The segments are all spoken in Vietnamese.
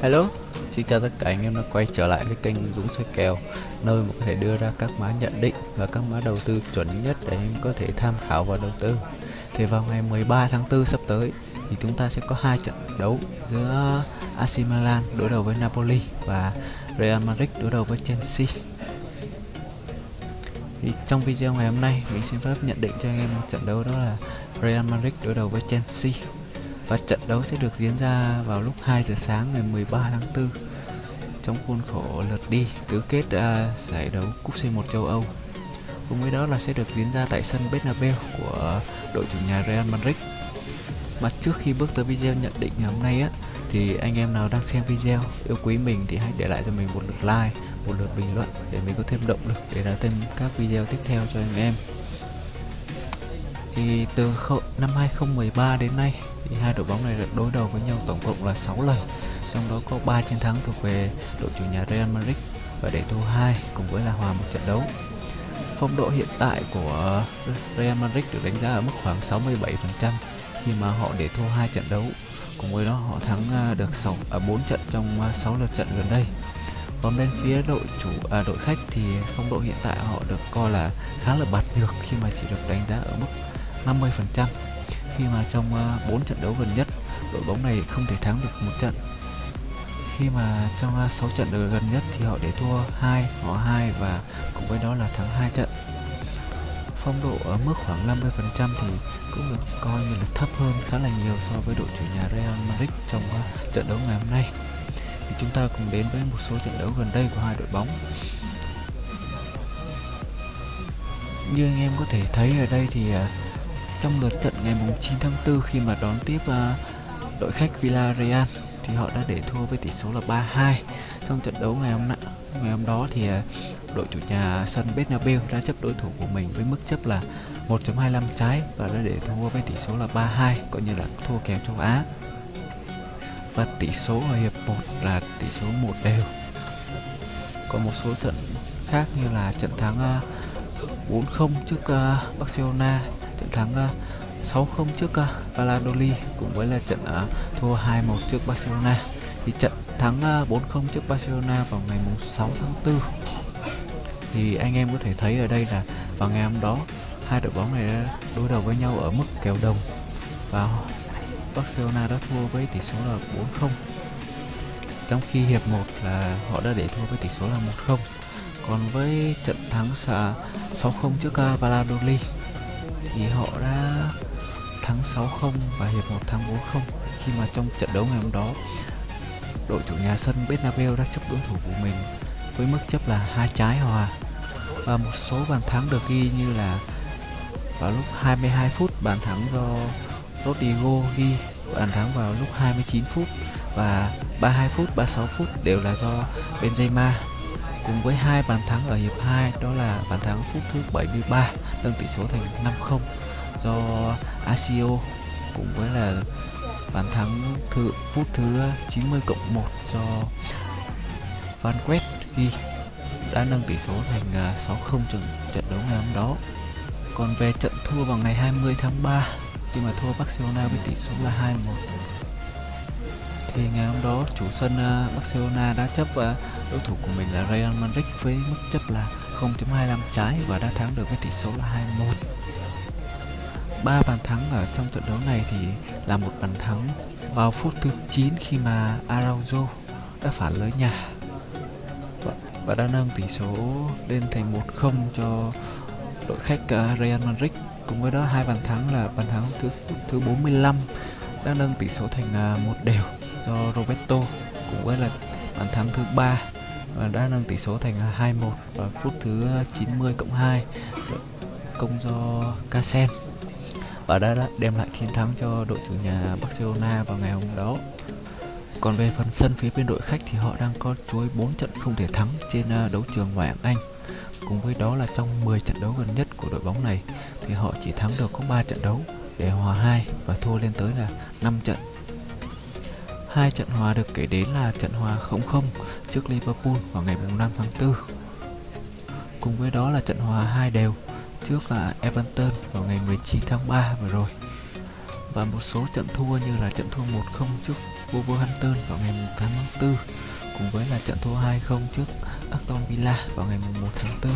Hello, xin chào tất cả anh em đã quay trở lại với kênh Dũng soi kèo Nơi mà có thể đưa ra các mã nhận định và các mã đầu tư chuẩn nhất để em có thể tham khảo và đầu tư. Thì vào ngày 13 tháng 4 sắp tới thì chúng ta sẽ có hai trận đấu giữa AC Milan đối đầu với Napoli và Real Madrid đối đầu với Chelsea. Thì trong video ngày hôm nay mình xin phép nhận định cho anh em một trận đấu đó là Real Madrid đối đầu với Chelsea và trận đấu sẽ được diễn ra vào lúc 2 giờ sáng ngày 13 tháng 4 trong khuôn khổ lượt đi tứ kết uh, giải đấu cúp C1 châu Âu. Cùng với đó là sẽ được diễn ra tại sân Bernabeu của đội chủ nhà Real Madrid. Mà trước khi bước tới video nhận định ngày hôm nay á thì anh em nào đang xem video yêu quý mình thì hãy để lại cho mình một lượt like, một lượt bình luận để mình có thêm động lực để ra thêm các video tiếp theo cho anh em. Thì từ năm 2013 đến nay thì hai đội bóng này đã đối đầu với nhau tổng cộng là 6 lần trong đó có 3 chiến thắng thuộc về đội chủ nhà Real Madrid và để thua 2 cùng với là hòa một trận đấu. Phong độ hiện tại của Real Madrid được đánh giá ở mức khoảng 67% khi mà họ để thua hai trận đấu cùng với đó họ thắng à, được 6 ở 4 trận trong à, 6 lượt trận gần đây. Còn bên phía đội chủ à, đội khách thì phong độ hiện tại họ được coi là khá là bạt nhược khi mà chỉ được đánh giá ở mức 50% khi mà trong ờ, 4 trận đấu gần nhất đội bóng này không thể thắng được một trận. Khi mà trong ờ, 6 trận đấu gần nhất thì họ để thua 2, họ 2 và cùng với đó là thắng 2 trận. Phong độ ở mức khoảng 50% thì cũng được coi như là thấp hơn khá là nhiều so với đội chủ nhà Real Madrid trong ờ, trận đấu ngày hôm nay. Thì chúng ta cùng đến với một số trận đấu gần đây của hai đội bóng. Như anh em có thể thấy ở đây thì trong lượt trận ngày 9 tháng 4 khi mà đón tiếp uh, đội khách Villarreal thì họ đã để thua với tỷ số là 3-2 trong trận đấu ngày hôm nay ngày hôm đó thì uh, đội chủ nhà sân Bernabeu đã chấp đối thủ của mình với mức chấp là 1.25 trái và đã để thua với tỷ số là 3-2 coi như là thua kèo châu Á. Và tỷ số ở hiệp 1 là tỷ số 1 đều. Còn một số trận khác như là trận thắng ờ, uh, 4-0 trước uh, Barcelona thắng ờ, uh, 6-0 trước uh, Valladolid cùng với là trận uh, thua 2-1 trước Barcelona. Thì trận thắng uh, 4-0 trước Barcelona vào ngày 6 tháng 4 thì anh em có thể thấy ở đây là vào ngày hôm đó hai đội bóng này đã đối đầu với nhau ở mức kèo đồng và Barcelona đã thua với tỷ số là 4-0 trong khi hiệp 1 là họ đã để thua với tỷ số là 1-0 còn với trận thắng 6-0 trước Valladolid thì họ đã thắng 6-0 và hiệp 1 thắng 4-0 khi mà trong trận đấu ngày hôm đó, đội chủ nhà sân Bernabeu đã chấp đối thủ của mình với mức chấp là hai trái hòa. Và một số bàn thắng được ghi như là vào lúc 22 phút, bàn thắng do Rodrigo ghi, bàn thắng vào lúc 29 phút và 32 phút 36 phút đều là do Benzema cùng với hai bàn thắng ở hiệp 2 đó là bàn thắng phút thứ 73 nâng tỷ số thành 5-0 do Asio, cùng với là bàn thắng thứ, phút thứ 90 cộng 1 do Van Quest ghi, đã nâng tỷ số thành à, 6-0 trận trận đấu ngày hôm đó. Còn về trận thua vào ngày 20 tháng 3 khi mà thua Barcelona với tỷ số là 2-1 thì ngày hôm đó chủ sân à, Barcelona đã chấp à, đối thủ của mình là Real Madrid với mức chấp là 0.25 trái và đã thắng được với tỷ số là 2-1 ba bàn thắng ở trong trận đấu này thì là một bàn thắng vào phút thứ 9 khi mà Araujo đã phản lưới nhà. Và, và đã nâng tỷ số lên thành 1-0 cho đội khách ờ, Real Madrid. Cùng với đó hai bàn thắng là bàn thắng thứ thứ 45 đã nâng tỷ số thành ờ, một đều do Roberto cùng với là bàn thắng thứ ba và đã nâng tỷ số thành 2-1 vào phút thứ 90 cộng 2 công do Casen và đã đem lại chiến thắng cho đội chủ nhà Barcelona vào ngày hôm đó. Còn về phần sân phía bên đội khách thì họ đang có chuối 4 trận không thể thắng trên à, đấu trường ngoại hạng Anh. Cùng với đó là trong 10 trận đấu gần nhất của đội bóng này thì họ chỉ thắng được có 3 trận đấu để hòa 2 và thua lên tới là 5 trận Hai trận hòa được kể đến là trận hòa 0-0 trước Liverpool vào ngày 5 tháng 4. Cùng với đó là trận hòa hai đều trước là Everton vào ngày 19 tháng 3 vừa rồi. và một số trận thua như là trận thua 1-0 trước Wolverhampton vào ngày 8 tháng 4 cùng với là trận thua 2-0 trước Aston Villa vào ngày 1 tháng 4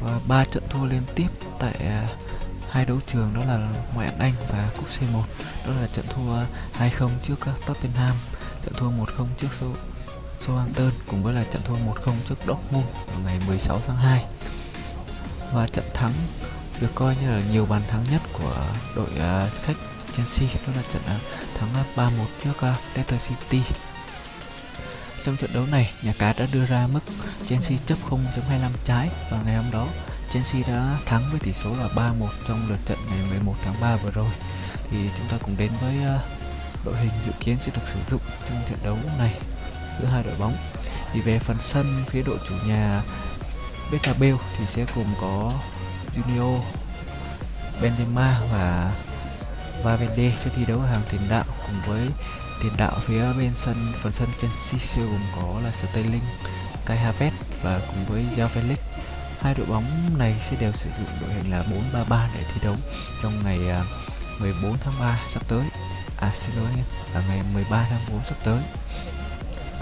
và ba trận thua liên tiếp tại à, hai đấu trường đó là ngoại hạng Anh và cúp C1 đó là trận thua 2-0 trước ờ, Tottenham trận thua 1-0 trước Southampton cùng với là trận thua 1-0 trước Dortmund vào ngày 16 tháng 2 và trận thắng được coi như là nhiều bàn thắng nhất của đội uh, khách Chelsea đó là trận uh, thắng 3-1 trước uh, Leicester City. Trong trận đấu này nhà cái đã đưa ra mức Chelsea chấp 0.25 trái vào ngày hôm đó. Chelsea đã thắng với tỷ số là 3-1 trong lượt trận ngày 11 tháng 3 vừa rồi. Thì chúng ta cùng đến với uh, đội hình dự kiến sẽ được sử dụng trong trận đấu này giữa hai đội bóng. Thì về phần sân phía đội chủ nhà Betabel thì sẽ gồm có Junior Benzema và Valverde sẽ thi đấu ở hàng tiền đạo cùng với tiền đạo phía bên sân phần sân Chelsea sẽ gồm có là Sterling, Kai Havertz và cùng với Joao Felix hai đội bóng này sẽ đều sử dụng đội hình là 4-3-3 để thi đấu trong ngày à, 14 tháng 3 sắp tới. À xin lỗi em là ngày 13 tháng 4 sắp tới.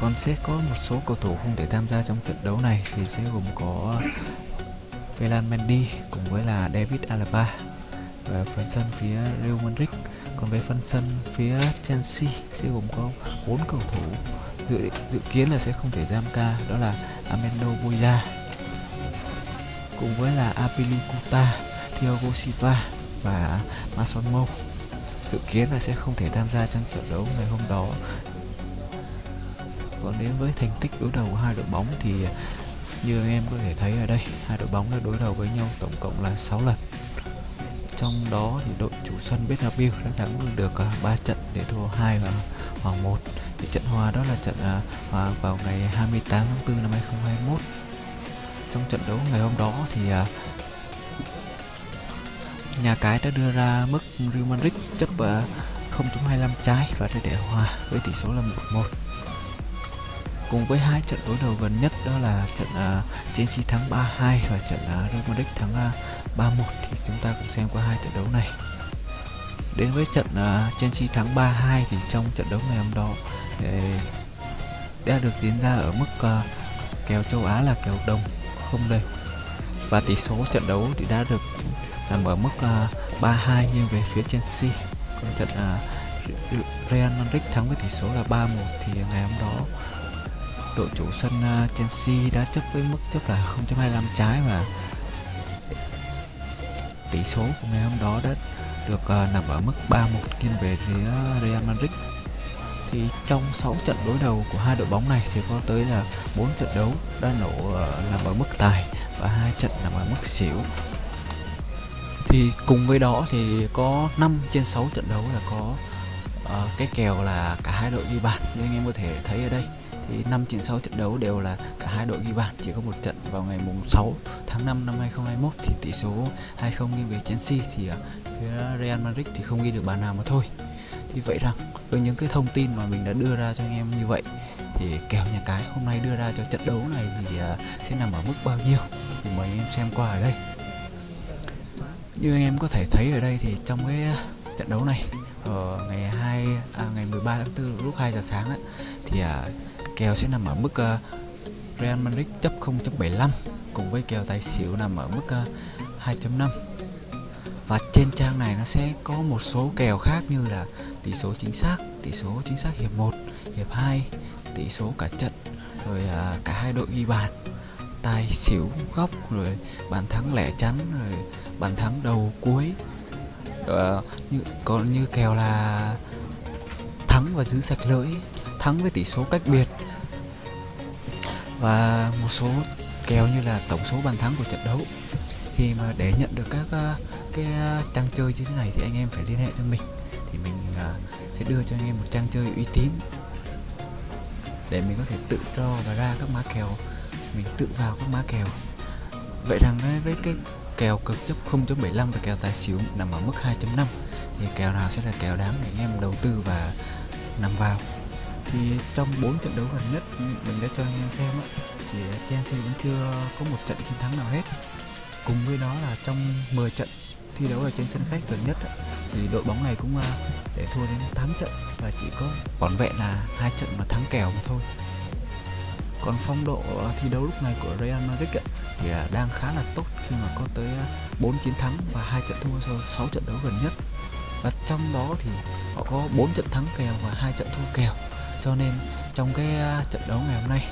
Còn sẽ có một số cầu thủ không thể tham gia trong trận đấu này thì sẽ gồm có Velan Mendy cùng với là David Alaba và phần sân phía Real Madrid. Còn về phần sân phía Chelsea sẽ gồm có bốn cầu thủ dự, dự kiến là sẽ không thể giam ca đó là Amendo Buya cùng với là Apilicuta, Thiago và Masonmo. Dự kiến là sẽ không thể tham gia trong trận đấu ngày hôm đó. Còn đến với thành tích đối đầu của hai đội bóng thì như anh em có thể thấy ở đây hai đội bóng đã đối đầu với nhau tổng cộng là 6 lần. Trong đó thì đội chủ sân Bernabeu đã thắng được à, 3 trận để thua 2 và hòa 1 thì trận hòa đó là trận à, hòa vào ngày 28 tháng 4 năm 2021 trong trận đấu ngày hôm đó thì uh, nhà cái đã đưa ra mức Real Madrid chấp à, uh, 0.25 trái và đã để hòa với tỷ số là 1-1 cùng với hai trận đối đầu gần nhất đó là trận uh, Chelsea thắng 3-2 và trận uh, Real Madrid thắng uh, 3-1 thì chúng ta cùng xem qua hai trận đấu này. Đến với trận uh, Chelsea thắng 3-2 thì trong trận đấu ngày hôm đó thì đã được diễn ra ở mức uh, kèo châu Á là kèo đồng không đều và tỷ số trận đấu thì đã được à, nằm ở mức à, uh, 3-2 nghiêng về phía Chelsea. Còn trận uh, Real Madrid thắng với tỷ số là 3-1 thì ngày hôm đó đội chủ sân uh, Chelsea đã chấp với mức chấp là 0.25 trái và tỷ số của ngày hôm đó đã được uh, nằm ở mức 3-1 nghiêng về phía Real Madrid thì trong 6 trận đối đầu của hai đội bóng này thì có tới là 4 trận đấu đã nổ ờ, nằm ở mức tài và hai trận nằm ở mức xỉu. Thì cùng với đó thì có 5 trên 6 trận đấu là có uh, cái kèo là cả hai đội ghi bàn. Như anh em có thể thấy ở đây thì 5 trên 6 trận đấu đều là cả hai đội ghi bàn chỉ có một trận vào ngày mùng 6 tháng 5 năm 2021 thì tỷ số 2-0 nghiêng về Chelsea thì uh, phía Real Madrid thì không ghi được bàn nào mà thôi. Thì vậy rằng với những cái thông tin mà mình đã đưa ra cho anh em như vậy. Thì kèo nhà cái hôm nay đưa ra cho trận đấu này thì uh, sẽ nằm ở mức bao nhiêu? Thì mời anh em xem qua ở đây. Như anh em có thể thấy ở đây thì trong cái à, trận đấu này ở ngày 2 à, ngày 13 tháng 4 lúc 2 giờ sáng ấy, thì à, kèo sẽ nằm ở mức uh, Real Madrid chấp 0.75 cùng với kèo tài xỉu nằm ở mức uh, 2.5 và trên trang này nó sẽ có một số kèo khác như là tỷ số chính xác, tỷ số chính xác hiệp 1, hiệp 2, tỷ số cả trận, rồi uh, cả hai đội ghi bàn, tài xỉu góc, rồi bàn thắng lẻ chắn, rồi bàn thắng đầu cuối. Uh, như còn như kèo là thắng và giữ sạch lưỡi thắng với tỷ số cách biệt. Và một số kèo như là tổng số bàn thắng của trận đấu. Thì mà để nhận được các uh, cái ờ, trang chơi như thế này thì anh em phải liên hệ cho mình. Thì mình uh, sẽ đưa cho anh em một trang chơi uy tín để mình có thể tự cho và ra các má kèo mình tự vào các má kèo. Vậy rằng với cái kèo cực chấp 0.75 và kèo tài xỉu nằm ở mức 2.5 thì kèo nào sẽ là kèo đáng để anh em đầu tư và nằm vào? Thì trong 4 trận đấu gần nhất mình đã cho anh em xem á thì Chelsea vẫn chưa có một trận chiến thắng nào hết. Cùng với đó là trong 10 trận thi đấu ở trên sân khách gần nhất thì đội bóng này cũng à, để thua đến 8 trận và chỉ có vỏn vẹn là hai trận mà thắng kèo mà thôi. Còn phong độ à, thi đấu lúc này của Real Madrid ấy, thì à, đang khá là tốt khi mà có tới 4 chiến thắng và hai trận thua sau 6 trận đấu gần nhất. Và trong đó thì họ có 4 trận thắng kèo và hai trận thua kèo. Cho nên trong cái trận đấu ngày hôm nay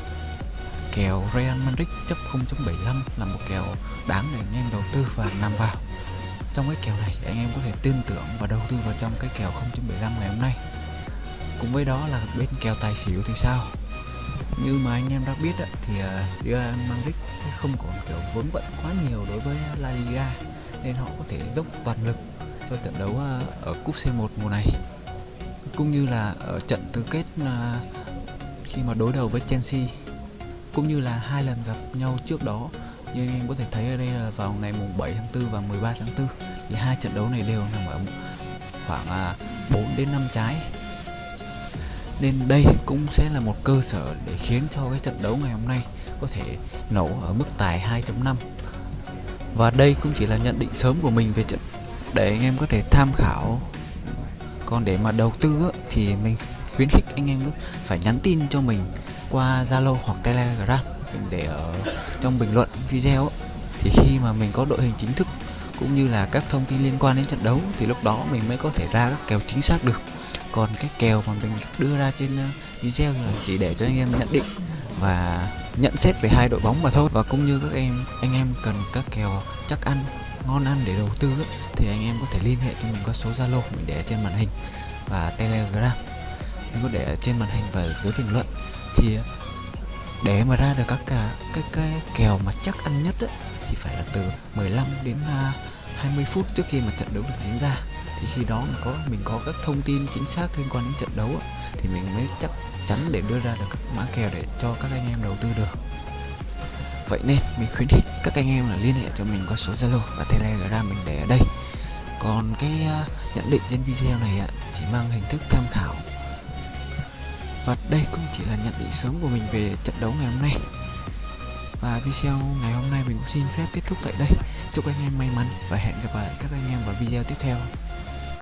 kèo Real Madrid chấp 0.75 là một kèo đáng để anh em đầu tư và nằm vào trong cái kèo này anh em có thể tin tưởng và đầu tư vào trong cái kèo 0.75 ngày hôm nay. Cùng với đó là bên kèo tài xỉu thì sao? Như mà anh em đã biết thì à, Real Madrid không còn kiểu vốn vận quá nhiều đối với La Liga, nên họ có thể dốc toàn lực cho trận đấu à, ở cúp C1 mùa này. Cũng như là ở trận tứ kết à, khi mà đối đầu với Chelsea. Cũng như là hai lần gặp nhau trước đó như anh em có thể thấy ở đây là vào ngày mùng 7 tháng 4 và 13 tháng 4 thì hai trận đấu này đều nằm ở khoảng à, 4 đến 5 trái. Nên đây cũng sẽ là một cơ sở để khiến cho cái trận đấu ngày hôm nay có thể nổ ở mức tài 2.5 và đây cũng chỉ là nhận định sớm của mình về trận để anh em có thể tham khảo. Còn để mà đầu tư thì mình khuyến khích anh em phải nhắn tin cho mình qua Zalo hoặc Telegram để ở trong bình luận video thì khi mà mình có đội hình chính thức cũng như là các thông tin liên quan đến trận đấu thì lúc đó mình mới có thể ra các kèo chính xác được. Còn cái kèo mà mình đưa ra trên ờ, video là chỉ để cho anh em nhận định và nhận xét về hai đội bóng mà thôi. Và cũng như các em anh em cần các kèo chắc ăn ngon ăn để đầu tư ấy, thì anh em có thể liên hệ cho mình qua số Zalo mình để trên màn hình và Telegram. Mình có để trên màn hình và dưới bình luận. Thì để mà ra được các cả cái cái kèo mà chắc ăn nhất á, thì phải là từ 15 đến à, uh, 20 phút trước khi mà trận đấu được diễn ra. Thì khi đó mình có mình có các thông tin chính xác liên quan đến trận đấu á, thì mình mới chắc chắn để đưa ra được các mã kèo để cho các anh em đầu tư được. Vậy nên mình khuyến khích các anh em là liên hệ cho mình qua số Zalo và Telegram mình để ở đây. Còn cái uh, nhận định trên video này uh, chỉ mang hình thức tham khảo và đây cũng chỉ là nhận định sớm của mình về trận đấu ngày hôm nay. Và video ngày hôm nay mình cũng xin phép kết thúc tại đây. Chúc anh em may mắn và hẹn gặp lại các anh em vào video tiếp theo.